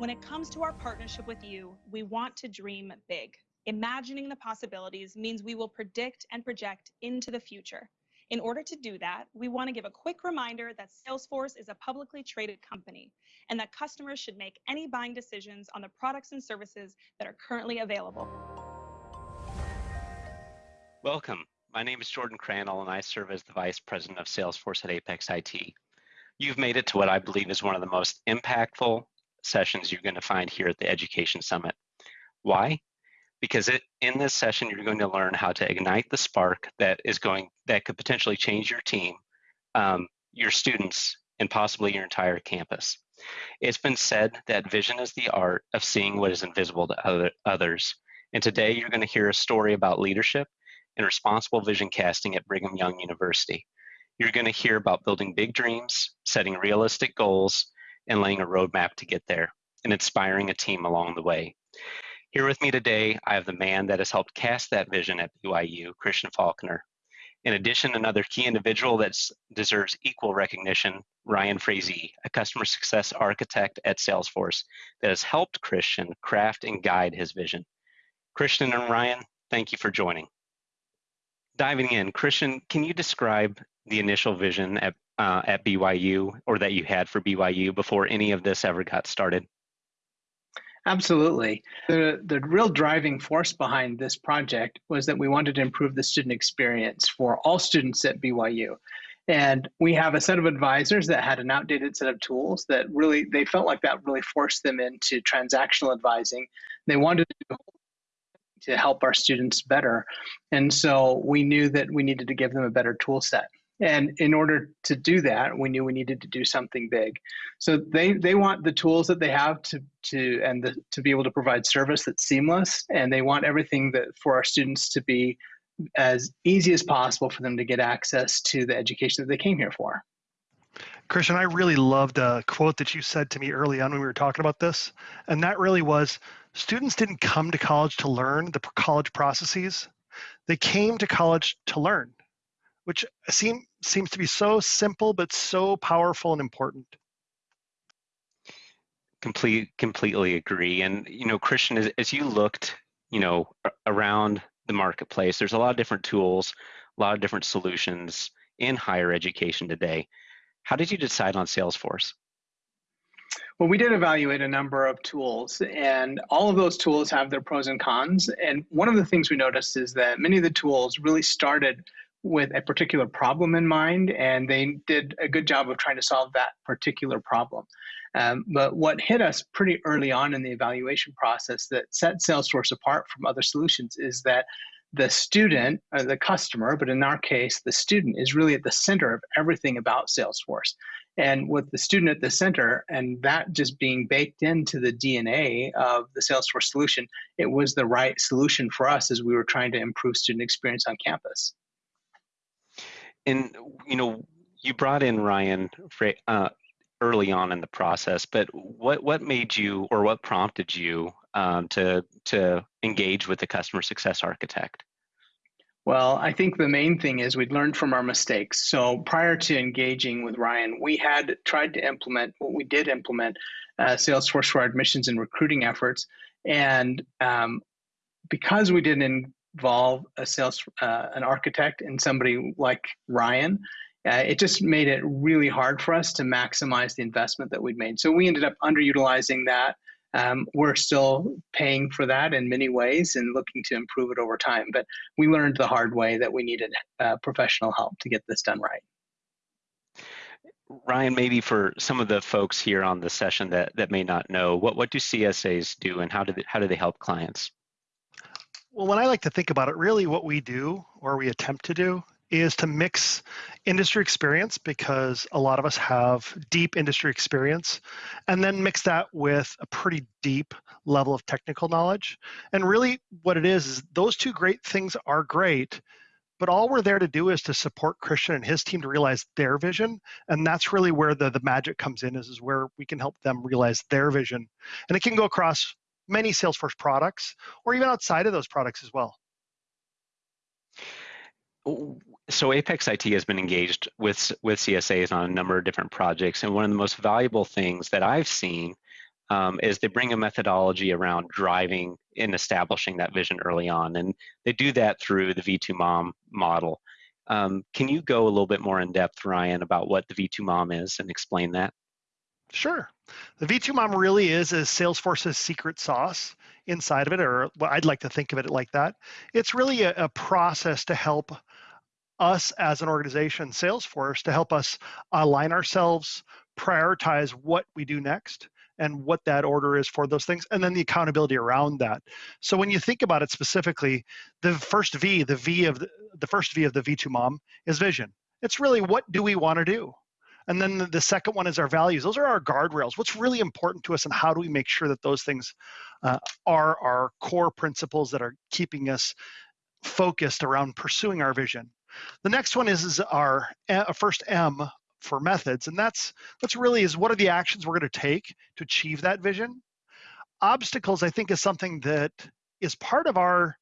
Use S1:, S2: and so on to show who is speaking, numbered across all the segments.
S1: When it comes to our partnership with you, we want to dream big. Imagining the possibilities means we will predict and project into the future. In order to do that, we want to give a quick reminder that Salesforce is a publicly traded company and that customers should make any buying decisions on the products and services that are currently available.
S2: Welcome. My name is Jordan Crandall and I serve as the Vice President of Salesforce at Apex IT. You've made it to what I believe is one of the most impactful sessions you're going to find here at the Education Summit. Why? because it, in this session you're going to learn how to ignite the spark that is going that could potentially change your team um, your students and possibly your entire campus it's been said that vision is the art of seeing what is invisible to other, others and today you're going to hear a story about leadership and responsible vision casting at brigham young university you're going to hear about building big dreams setting realistic goals and laying a roadmap to get there and inspiring a team along the way here with me today, I have the man that has helped cast that vision at BYU, Christian Faulkner. In addition, another key individual that deserves equal recognition, Ryan Frazee, a customer success architect at Salesforce that has helped Christian craft and guide his vision. Christian and Ryan, thank you for joining. Diving in, Christian, can you describe the initial vision at, uh, at BYU or that you had for BYU before any of this ever got started?
S3: Absolutely. The, the real driving force behind this project was that we wanted to improve the student experience for all students at BYU. And we have a set of advisors that had an outdated set of tools that really, they felt like that really forced them into transactional advising. They wanted to to help our students better. And so we knew that we needed to give them a better tool set. And in order to do that, we knew we needed to do something big. So they they want the tools that they have to to and the, to be able to provide service that's seamless, and they want everything that for our students to be as easy as possible for them to get access to the education that they came here for.
S4: Christian, I really loved a quote that you said to me early on when we were talking about this, and that really was students didn't come to college to learn the college processes. They came to college to learn which seem, seems to be so simple but so powerful and important.
S2: Complete, completely agree. And you know, Christian, as, as you looked, you know, around the marketplace, there's a lot of different tools, a lot of different solutions in higher education today. How did you decide on Salesforce?
S3: Well, we did evaluate a number of tools, and all of those tools have their pros and cons. And one of the things we noticed is that many of the tools really started with a particular problem in mind, and they did a good job of trying to solve that particular problem. Um, but what hit us pretty early on in the evaluation process that set Salesforce apart from other solutions is that the student, or the customer, but in our case, the student is really at the center of everything about Salesforce. And with the student at the center and that just being baked into the DNA of the Salesforce solution, it was the right solution for us as we were trying to improve student experience on campus
S2: and you know, you brought in Ryan uh, early on in the process, but what what made you or what prompted you um, to to engage with the customer success architect?
S3: Well, I think the main thing is we'd learned from our mistakes. So prior to engaging with Ryan, we had tried to implement what we did implement uh, Salesforce for our admissions and recruiting efforts, and um, because we didn't involve a sales uh, an architect and somebody like Ryan, uh, it just made it really hard for us to maximize the investment that we'd made. So we ended up underutilizing that. Um, we're still paying for that in many ways and looking to improve it over time. But we learned the hard way that we needed uh, professional help to get this done right.
S2: Ryan, maybe for some of the folks here on the session that, that may not know, what, what do CSAs do and how do they, how do they help clients?
S4: Well, when I like to think about it, really what we do or we attempt to do is to mix industry experience because a lot of us have deep industry experience and then mix that with a pretty deep level of technical knowledge. And really what it is is those two great things are great, but all we're there to do is to support Christian and his team to realize their vision. And that's really where the, the magic comes in is, is where we can help them realize their vision. And it can go across many Salesforce products or even outside of those products as well.
S2: So Apex IT has been engaged with with CSAs on a number of different projects, and one of the most valuable things that I've seen um, is they bring a methodology around driving and establishing that vision early on. And they do that through the V2MOM model. Um, can you go a little bit more in depth, Ryan, about what the V2MOM is and explain that?
S4: Sure. The V2MOM really is a Salesforce's secret sauce inside of it, or well, I'd like to think of it like that. It's really a, a process to help us as an organization, Salesforce, to help us align ourselves, prioritize what we do next, and what that order is for those things, and then the accountability around that. So when you think about it specifically, the first V, the V of the, the first V of the V2MOM is vision. It's really what do we want to do? And then the second one is our values. Those are our guardrails. What's really important to us, and how do we make sure that those things uh, are our core principles that are keeping us focused around pursuing our vision. The next one is, is our uh, first M for methods, and that's that's really is what are the actions we're going to take to achieve that vision. Obstacles, I think, is something that is part of our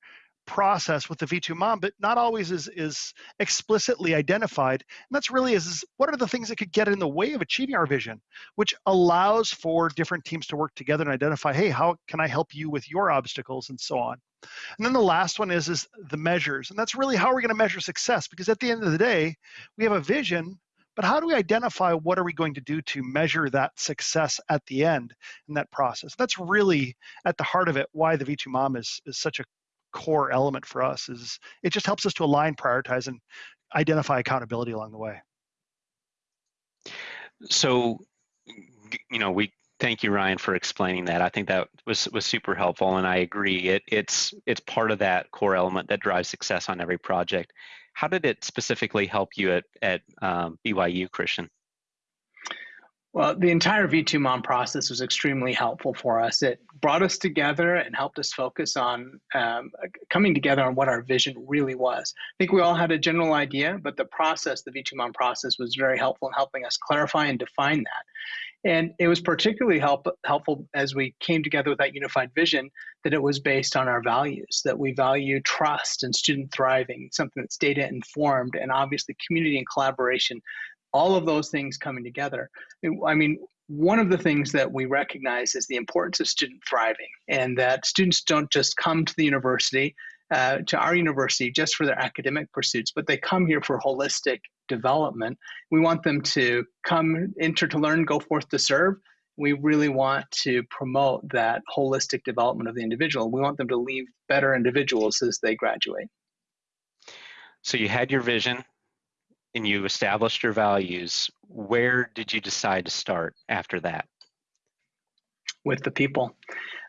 S4: process with the V2MOM, but not always is, is explicitly identified. And that's really is, is what are the things that could get in the way of achieving our vision, which allows for different teams to work together and identify, hey, how can I help you with your obstacles and so on. And then the last one is, is the measures. And that's really how we're going to measure success because at the end of the day, we have a vision, but how do we identify what are we going to do to measure that success at the end in that process? That's really at the heart of it why the V2MOM is, is such a core element for us is it just helps us to align, prioritize, and identify accountability along the way.
S2: So, you know, we thank you, Ryan, for explaining that. I think that was was super helpful, and I agree. It it's it's part of that core element that drives success on every project. How did it specifically help you at at um, BYU, Christian?
S3: Well, the entire V2MOM process was extremely helpful for us. It brought us together and helped us focus on um, coming together on what our vision really was. I think we all had a general idea, but the process, the V2MOM process, was very helpful in helping us clarify and define that. And it was particularly help, helpful as we came together with that unified vision that it was based on our values, that we value trust and student thriving, something that's data informed, and obviously community and collaboration all of those things coming together. I mean, one of the things that we recognize is the importance of student thriving, and that students don't just come to the university, uh, to our university, just for their academic pursuits, but they come here for holistic development. We want them to come, enter to learn, go forth to serve. We really want to promote that holistic development of the individual. We want them to leave better individuals as they graduate.
S2: So you had your vision, and you established your values, where did you decide to start after that?
S3: With the people.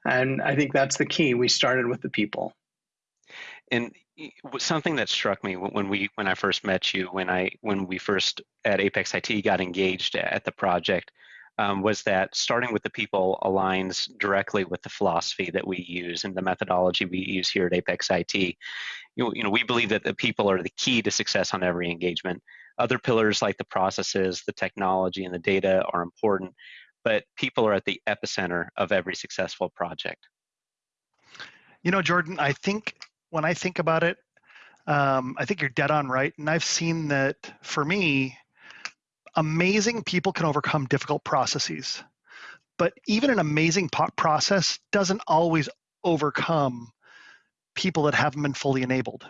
S3: And I think that's the key. We started with the people.
S2: And something that struck me when we when I first met you, when I when we first at Apex IT got engaged at the project, um, was that starting with the people aligns directly with the philosophy that we use and the methodology we use here at Apex IT. You know, you know, we believe that the people are the key to success on every engagement. Other pillars like the processes, the technology, and the data are important, but people are at the epicenter of every successful project.
S4: You know, Jordan, I think when I think about it, um, I think you're dead on right. And I've seen that for me, amazing people can overcome difficult processes. But even an amazing process doesn't always overcome people that haven't been fully enabled.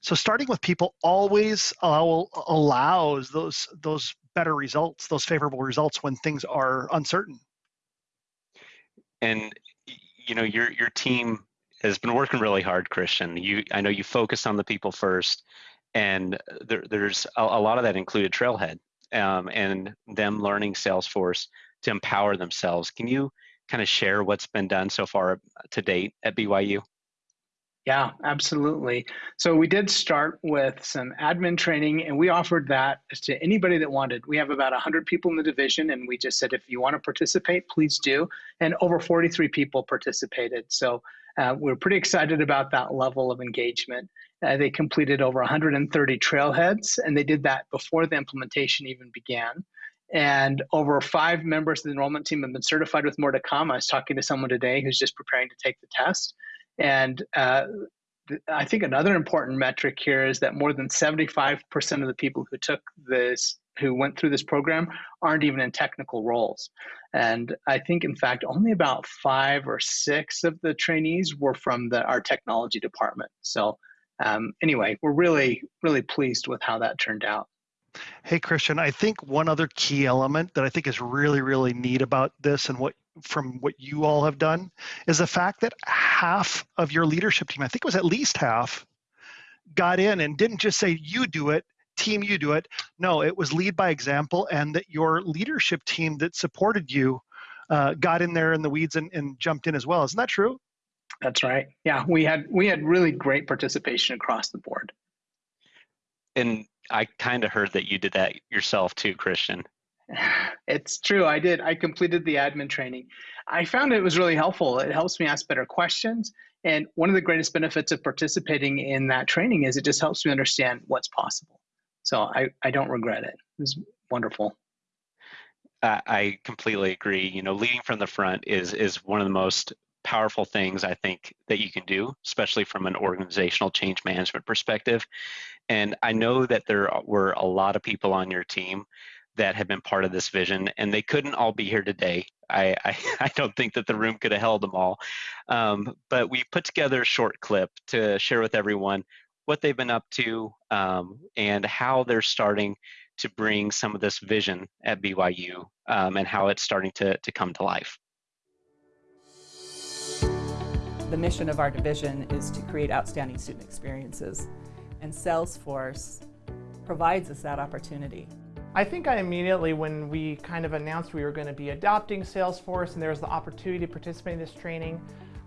S4: So starting with people always allow, allows those those better results, those favorable results when things are uncertain.
S2: And you know your your team has been working really hard, Christian. You I know you focused on the people first, and there, there's a, a lot of that included Trailhead um, and them learning Salesforce to empower themselves. Can you kind of share what's been done so far to date at BYU?
S3: Yeah, absolutely. So we did start with some admin training and we offered that to anybody that wanted. We have about 100 people in the division and we just said if you want to participate, please do. And over 43 people participated. So uh, we're pretty excited about that level of engagement. Uh, they completed over 130 trailheads, and they did that before the implementation even began. And over five members of the enrollment team have been certified with more to come. I was talking to someone today who's just preparing to take the test. And uh, I think another important metric here is that more than 75% of the people who took this who went through this program aren't even in technical roles. And I think, in fact, only about five or six of the trainees were from the, our technology department. So, um, anyway, we're really, really pleased with how that turned out.
S4: Hey, Christian, I think one other key element that I think is really, really neat about this and what from what you all have done is the fact that half of your leadership team, I think it was at least half, got in and didn't just say, you do it, team, you do it. No, it was lead by example, and that your leadership team that supported you uh, got in there in the weeds and, and jumped in as well. Isn't that true?
S3: That's right. Yeah, we had we had really great participation across the board.
S2: And I kind of heard that you did that yourself too, Christian.
S3: It's true. I did. I completed the admin training. I found it was really helpful. It helps me ask better questions. And one of the greatest benefits of participating in that training is it just helps me understand what's possible. So I, I don't regret it. It was wonderful.
S2: I completely agree. You know, leading from the front is is one of the most powerful things I think that you can do, especially from an organizational change management perspective. And I know that there were a lot of people on your team that have been part of this vision, and they couldn't all be here today. I, I, I don't think that the room could have held them all. Um, but we put together a short clip to share with everyone what they've been up to um, and how they're starting to bring some of this vision at BYU um, and how it's starting to, to come to life.
S5: The mission of our division is to create outstanding student experiences, and Salesforce provides us that opportunity.
S6: I think I immediately, when we kind of announced we were going to be adopting Salesforce and there was the opportunity to participate in this training,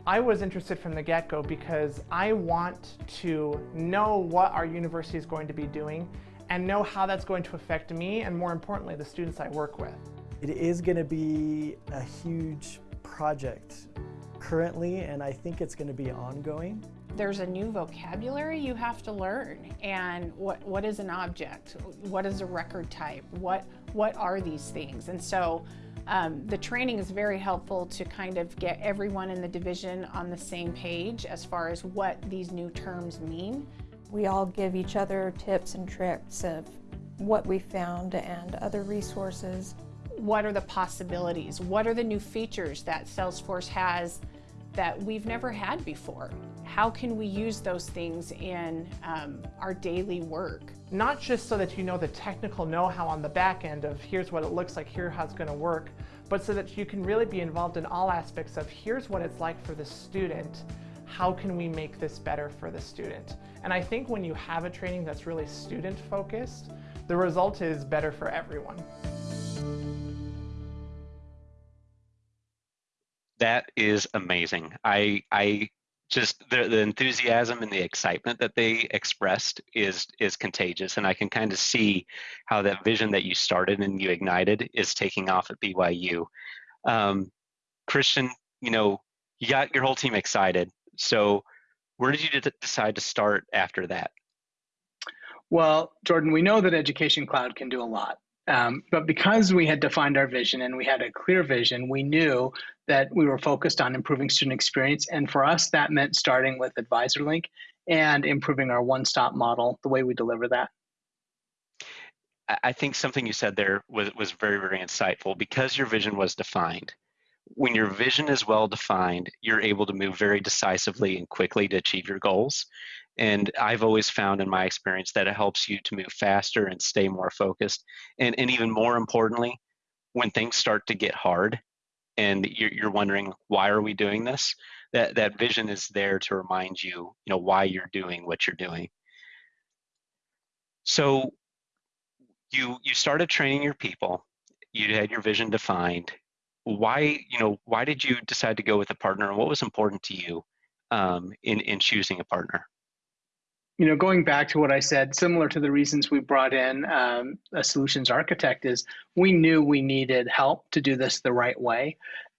S6: I was interested from the get-go because I want to know what our university is going to be doing and know how that's going to affect me and more importantly, the students I work with.
S7: It is going to be a huge project currently and I think it's going to be ongoing.
S8: There's a new vocabulary you have to learn and what, what is an object? What is a record type? What, what are these things? And so um, the training is very helpful to kind of get everyone in the division on the same page as far as what these new terms mean.
S9: We all give each other tips and tricks of what we found and other resources.
S8: What are the possibilities? What are the new features that Salesforce has that we've never had before? How can we use those things in um, our daily work?
S6: Not just so that you know the technical know-how on the back end of here's what it looks like, here's how it's going to work, but so that you can really be involved in all aspects of here's what it's like for the student, how can we make this better for the student? And I think when you have a training that's really student focused, the result is better for everyone.
S2: That is amazing. I I just the, the enthusiasm and the excitement that they expressed is is contagious. And i can kind of see how that vision that you started and you ignited is taking off at byu um, christian you know you got your whole team excited. So where did you decide to start after that?
S3: Well jordan we know that education cloud can do a lot um, but because we had defined our vision and we had a clear vision, we knew that we were focused on improving student experience. And for us, that meant starting with AdvisorLink and improving our one stop model, the way we deliver that.
S2: I think something you said there was, was very, very insightful because your vision was defined. When your vision is well defined, you're able to move very decisively and quickly to achieve your goals. And I've always found in my experience that it helps you to move faster and stay more focused. And, and even more importantly, when things start to get hard and you're, you're wondering, why are we doing this? That, that vision is there to remind you, you know, why you're doing what you're doing. So you, you started training your people, you had your vision defined. Why, you know, why did you decide to go with a partner and what was important to you um, in, in choosing a partner?
S3: You know, going back to what I said, similar to the reasons we brought in um, a solutions architect, is we knew we needed help to do this the right way.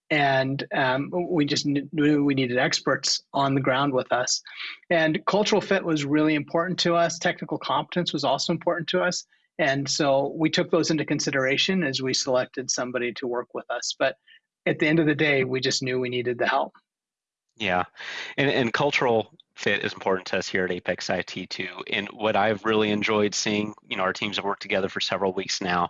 S3: And um, we just knew we needed experts on the ground with us. And cultural fit was really important to us. Technical competence was also important to us. And so we took those into consideration as we selected somebody to work with us. But at the end of the day, we just knew we needed the help.
S2: Yeah, and, and cultural fit is important to us here at Apex IT too. And what I've really enjoyed seeing, you know, our teams have worked together for several weeks now.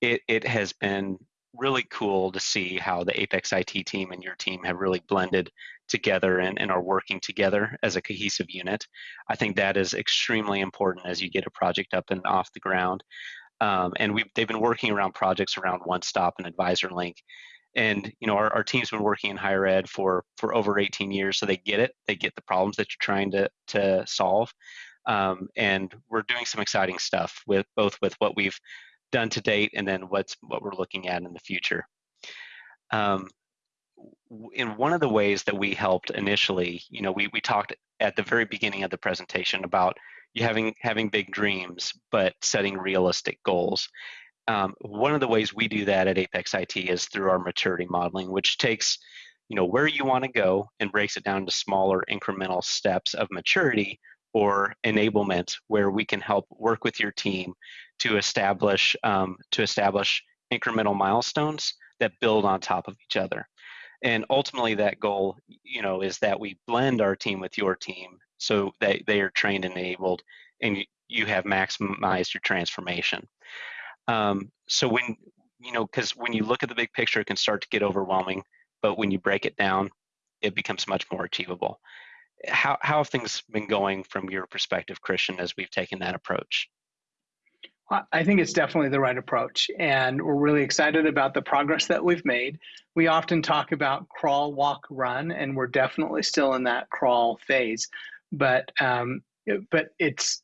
S2: It it has been really cool to see how the Apex IT team and your team have really blended together and, and are working together as a cohesive unit. I think that is extremely important as you get a project up and off the ground. Um, and we they've been working around projects around One Stop and Advisor Link. And you know our, our team's been working in higher ed for for over 18 years, so they get it. They get the problems that you're trying to to solve. Um, and we're doing some exciting stuff with both with what we've done to date and then what's what we're looking at in the future. Um, in one of the ways that we helped initially, you know, we, we talked at the very beginning of the presentation about you having having big dreams, but setting realistic goals. Um, one of the ways we do that at Apex IT is through our maturity modeling, which takes, you know, where you want to go and breaks it down to smaller incremental steps of maturity or enablement, where we can help work with your team to establish um, to establish incremental milestones that build on top of each other. And ultimately that goal you know is that we blend our team with your team so that they are trained and enabled and you have maximized your transformation um, so when you know because when you look at the big picture it can start to get overwhelming but when you break it down it becomes much more achievable how, how have things been going from your perspective christian as we've taken that approach
S3: I think it's definitely the right approach, and we're really excited about the progress that we've made. We often talk about crawl, walk, run, and we're definitely still in that crawl phase. But um, but it's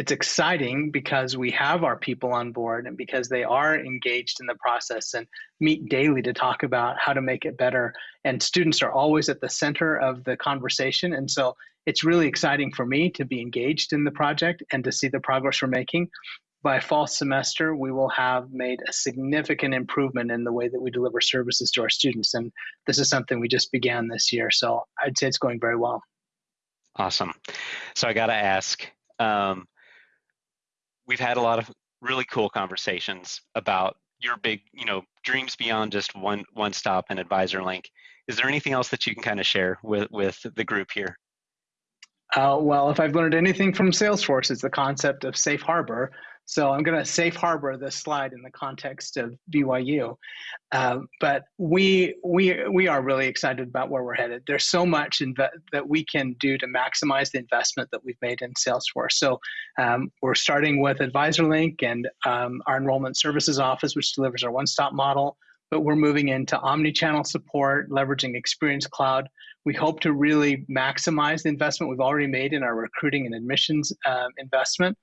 S3: it's exciting because we have our people on board and because they are engaged in the process and meet daily to talk about how to make it better. And students are always at the center of the conversation, and so it's really exciting for me to be engaged in the project and to see the progress we're making by fall semester, we will have made a significant improvement in the way that we deliver services to our students. And this is something we just began this year. So I'd say it's going very well.
S2: Awesome. So I got to ask um, we've had a lot of really cool conversations about your big, you know, dreams beyond just one one stop and advisor link. Is there anything else that you can kind of share with with the group here?
S3: Uh, well, if I've learned anything from Salesforce, it's the concept of safe harbor. So I'm going to safe harbor this slide in the context of BYU. Um, but we we we are really excited about where we're headed. There's so much that we can do to maximize the investment that we've made in Salesforce. So um, we're starting with AdvisorLink and um, our enrollment services office, which delivers our one-stop model. But we're moving into omni-channel support, leveraging Experience Cloud. We hope to really maximize the investment we've already made in our recruiting and admissions um, investment.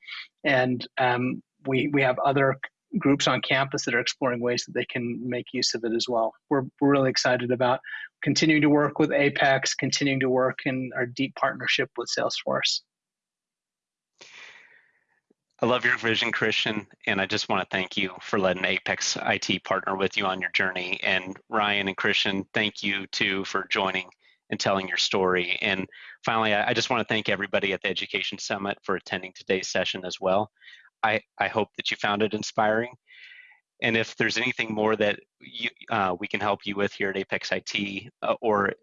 S3: And um, we, we have other groups on campus that are exploring ways that they can make use of it as well. We're, we're really excited about continuing to work with Apex, continuing to work in our deep partnership with Salesforce.
S2: I love your vision, Christian, and I just want to thank you for letting Apex IT partner with you on your journey. And Ryan and Christian, thank you too for joining and telling your story. And finally, I just want to thank everybody at the Education Summit for attending today's session as well. I, I hope that you found it inspiring. And if there's anything more that you, uh, we can help you with here at Apex IT uh, or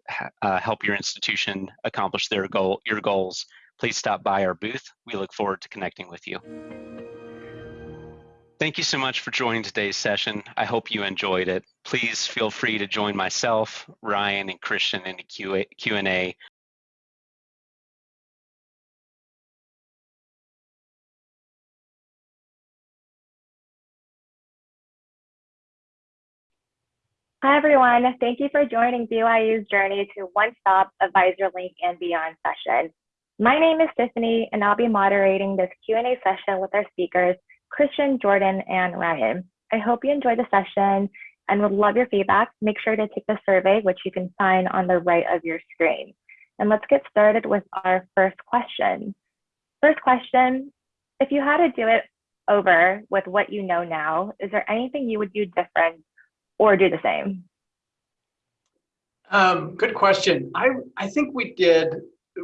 S2: uh, help your institution accomplish their goal, your goals, please stop by our booth. We look forward to connecting with you. Thank you so much for joining today's session. I hope you enjoyed it. Please feel free to join myself, Ryan, and Christian in the Q&A
S10: Hi, everyone. Thank you for joining BYU's journey to One Stop Advisor Link and Beyond session. My name is Tiffany, and I'll be moderating this Q&A session with our speakers, Christian, Jordan, and Ryan. I hope you enjoyed the session and would love your feedback. Make sure to take the survey, which you can find on the right of your screen. And let's get started with our first question. First question, if you had to do it over with what you know now, is there anything you would do different or do the same?
S11: Um, good question. I, I think we did,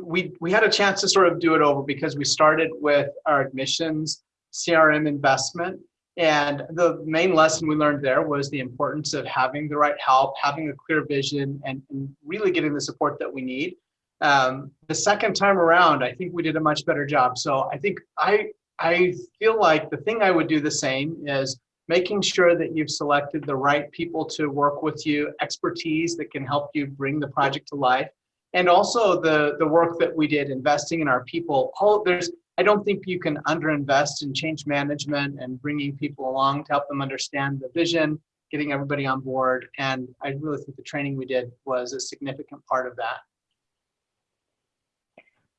S11: we, we had a chance to sort of do it over because we started with our admissions CRM investment. And the main lesson we learned there was the importance of having the right help, having a clear vision, and, and really getting the support that we need. Um, the second time around, I think we did a much better job. So I think I I feel like the thing I would do the same is making sure that you've selected the right people to work with you, expertise that can help you bring the project to life, and also the the work that we did investing in our people. All there's I don't think you can underinvest in change management and bringing people along to help them understand the vision, getting everybody on board. And I really think the training we did was a significant part of that.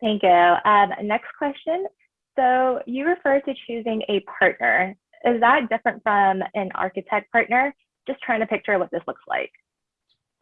S10: Thank you. Um, next question. So you refer to choosing a partner. Is that different from an architect partner? Just trying to picture what this looks like.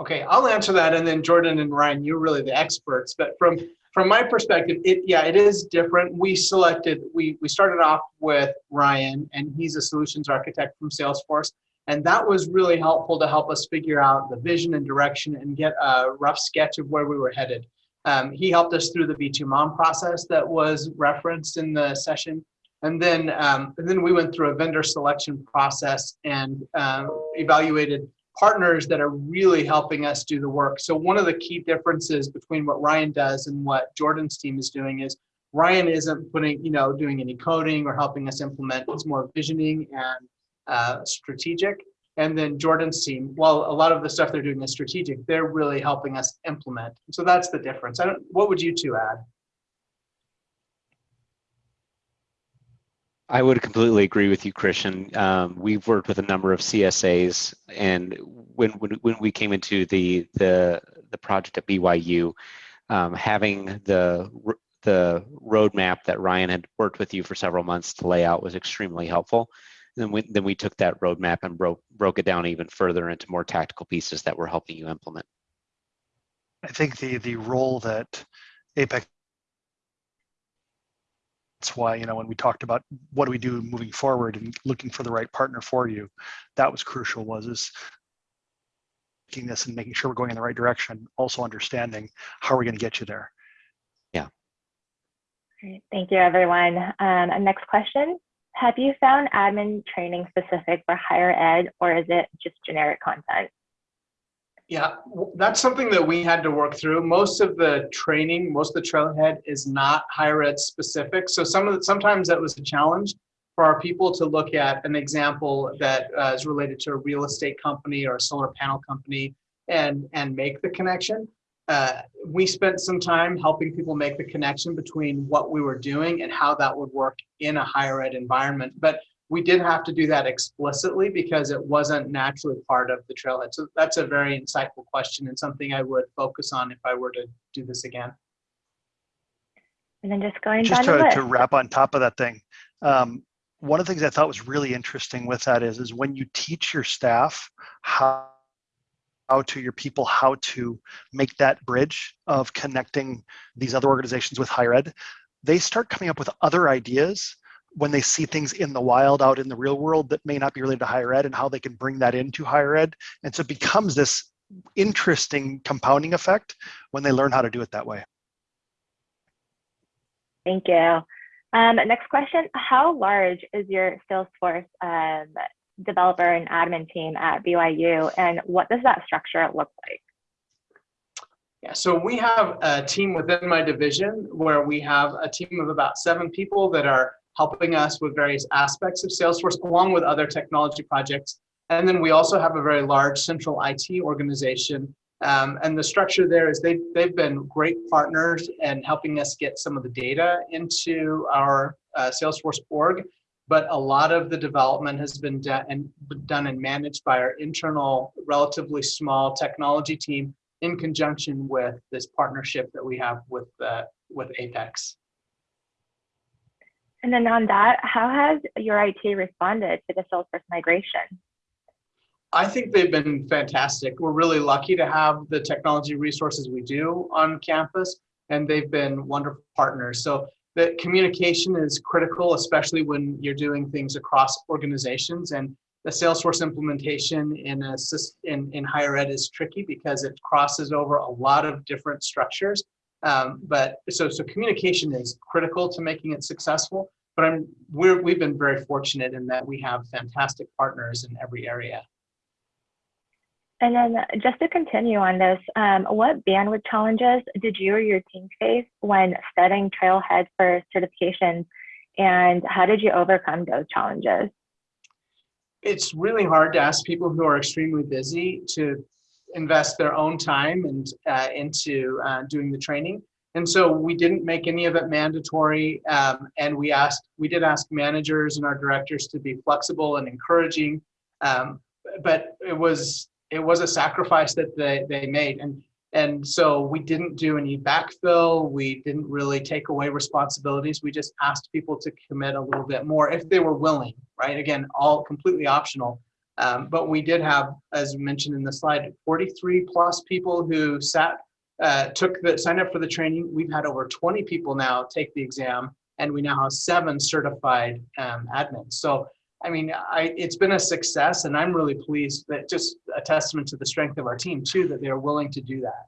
S11: Okay, I'll answer that, and then Jordan and Ryan, you're really the experts. But from from my perspective, it yeah, it is different. We selected, we we started off with Ryan, and he's a solutions architect from Salesforce, and that was really helpful to help us figure out the vision and direction and get a rough sketch of where we were headed. Um, he helped us through the V2MOM process that was referenced in the session. And then, um, and then we went through a vendor selection process and um, evaluated partners that are really helping us do the work. So one of the key differences between what Ryan does and what Jordan's team is doing is Ryan isn't putting, you know, doing any coding or helping us implement. It's more visioning and uh, strategic. And then Jordan's team, while a lot of the stuff they're doing is strategic, they're really helping us implement. So that's the difference. I don't, what would you two add?
S2: I would completely agree with you, Christian. Um, we've worked with a number of CSAs, and when when, when we came into the the the project at BYU, um, having the the roadmap that Ryan had worked with you for several months to lay out was extremely helpful And then we, then we took that roadmap and broke, broke it down even further into more tactical pieces that we're helping you implement.
S4: I think the the role that Apex that's why you know when we talked about what do we do moving forward and looking for the right partner for you that was crucial was is making this and making sure we're going in the right direction also understanding how we're going to get you there
S2: yeah
S10: Great. thank you everyone um, and next question have you found admin training specific for higher ed or is it just generic content?
S11: Yeah, that's something that we had to work through. Most of the training, most of the trailhead is not higher ed specific. So some of the, sometimes that was a challenge for our people to look at an example that uh, is related to a real estate company or a solar panel company and, and make the connection uh, we spent some time helping people make the connection between what we were doing and how that would work in a higher ed environment. But we did have to do that explicitly because it wasn't naturally part of the trailhead. So that's a very insightful question and something I would focus on if I were to do this again.
S10: And then just going
S4: just
S10: down
S4: to, to wrap on top of that thing. Um, one of the things I thought was really interesting with that is, is when you teach your staff how how to your people how to make that bridge of connecting these other organizations with higher ed they start coming up with other ideas when they see things in the wild out in the real world that may not be related to higher ed and how they can bring that into higher ed. And so it becomes this interesting compounding effect when they learn how to do it that way.
S10: Thank you. Um, next question how large is your salesforce um, developer and admin team at BYU, and what does that structure look like?
S11: Yeah, so we have a team within my division where we have a team of about seven people that are helping us with various aspects of Salesforce along with other technology projects. And then we also have a very large central IT organization. Um, and the structure there is they, they've been great partners and helping us get some of the data into our uh, Salesforce org but a lot of the development has been done and done and managed by our internal, relatively small technology team in conjunction with this partnership that we have with uh, with Apex.
S10: And then on that, how has your IT responded to the Salesforce migration?
S11: I think they've been fantastic. We're really lucky to have the technology resources we do on campus, and they've been wonderful partners. So that communication is critical, especially when you're doing things across organizations. And the Salesforce implementation in, a, in, in higher ed is tricky because it crosses over a lot of different structures. Um, but so, so communication is critical to making it successful. But I'm, we're, we've been very fortunate in that we have fantastic partners in every area.
S10: And then just to continue on this, um, what bandwidth challenges did you or your team face when studying Trailhead for certifications, and how did you overcome those challenges?
S11: It's really hard to ask people who are extremely busy to invest their own time and uh, into uh, doing the training. And so we didn't make any of it mandatory. Um, and we asked, we did ask managers and our directors to be flexible and encouraging. Um, but it was it was a sacrifice that they, they made. And and so we didn't do any backfill. We didn't really take away responsibilities. We just asked people to commit a little bit more if they were willing, right? Again, all completely optional. Um, but we did have, as mentioned in the slide, 43 plus people who sat, uh, took the, signed up for the training. We've had over 20 people now take the exam and we now have seven certified um, admins. So, I mean, I, it's been a success and I'm really pleased that just a testament to the strength of our team too, that they're willing to do that.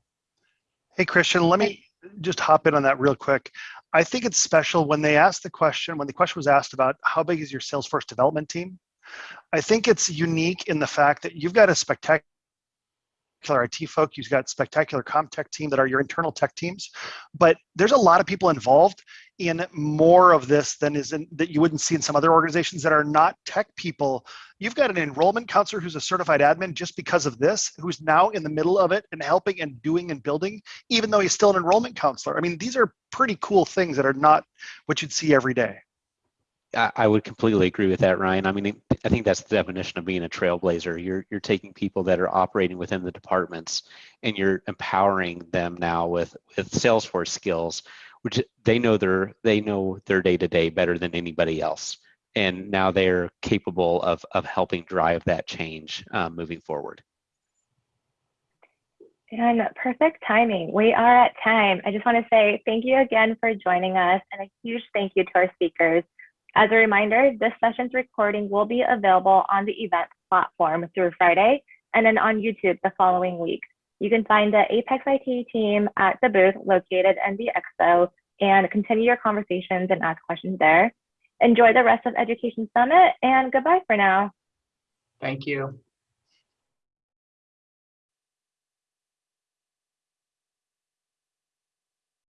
S4: Hey, Christian, let me just hop in on that real quick. I think it's special when they asked the question, when the question was asked about how big is your Salesforce development team? I think it's unique in the fact that you've got a spectacular IT folk, you've got spectacular ComTech team that are your internal tech teams, but there's a lot of people involved in more of this than is in, that you wouldn't see in some other organizations that are not tech people. You've got an enrollment counselor who's a certified admin just because of this, who's now in the middle of it and helping and doing and building, even though he's still an enrollment counselor. I mean, these are pretty cool things that are not what you'd see every day.
S2: I would completely agree with that, Ryan. I mean, I think that's the definition of being a trailblazer. You're you're taking people that are operating within the departments, and you're empowering them now with with Salesforce skills, which they know their they know their day to day better than anybody else, and now they're capable of of helping drive that change um, moving forward.
S10: And perfect timing. We are at time. I just want to say thank you again for joining us, and a huge thank you to our speakers. As a reminder, this session's recording will be available on the events platform through Friday and then on YouTube the following week. You can find the Apex IT team at the booth located in the expo and continue your conversations and ask questions there. Enjoy the rest of Education Summit and goodbye for now.
S11: Thank you.